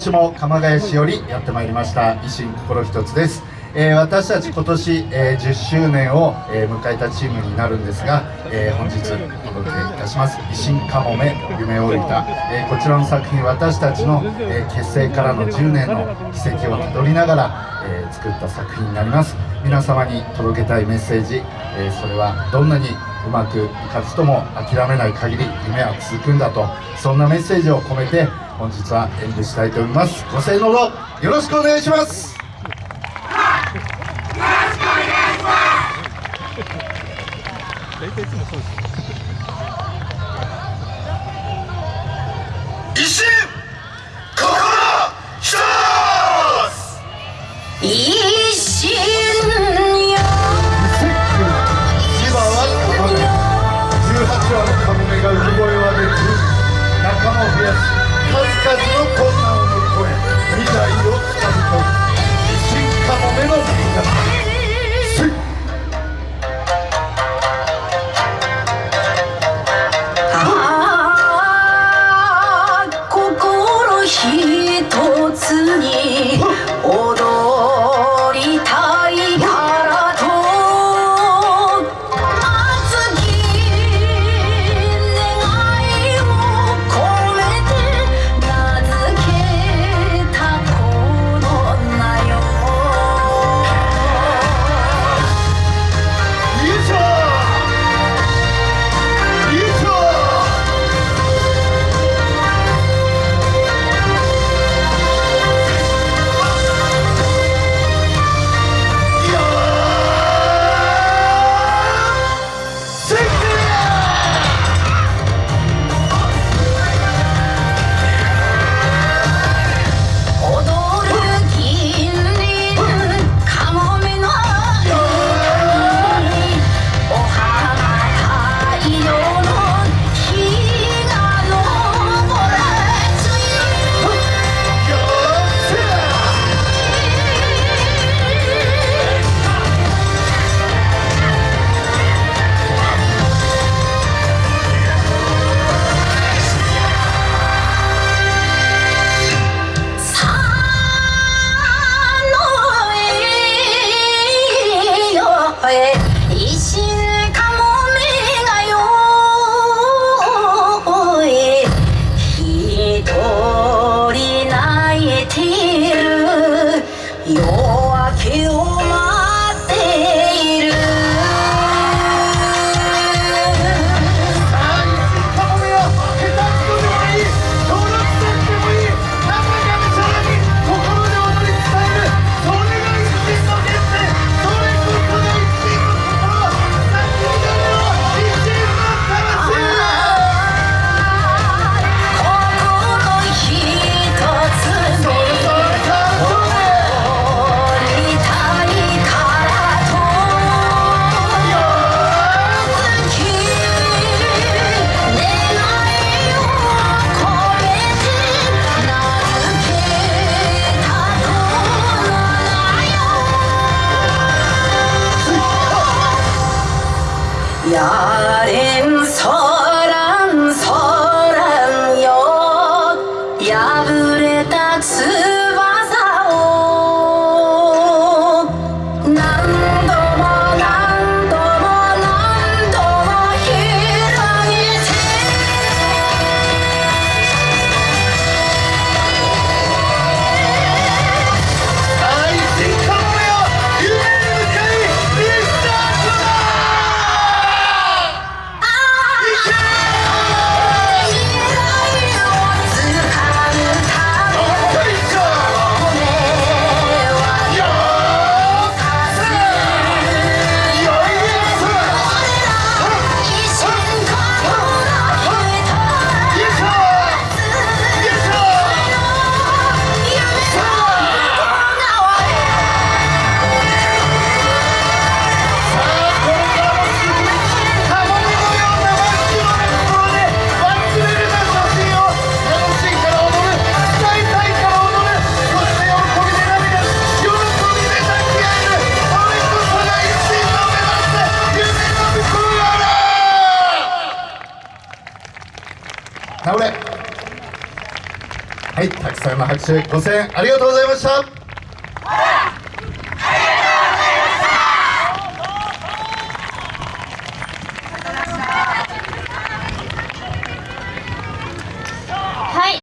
私も鎌ヶ谷市よりやってまいりました。維新心一つです、えー、私たち今年、えー、10周年を、えー、迎えたチームになるんですが、え本日お届けいたします。維新かもめ夢をいた、えこちらの作品私たちの、え結成からの10年の軌跡をたどりながら、え作った作品になります。皆様に届けたいメッセージ、えそれはどんなにうまくいかずとも諦めない限り夢は続くんだと。そんなメッセージを込めて本日は演舞したいと思います。ご声援のほどよろしくお願いします。Lord. Yar en son 倒れ。はいたくさんの拍手ご声援ありがとうございました。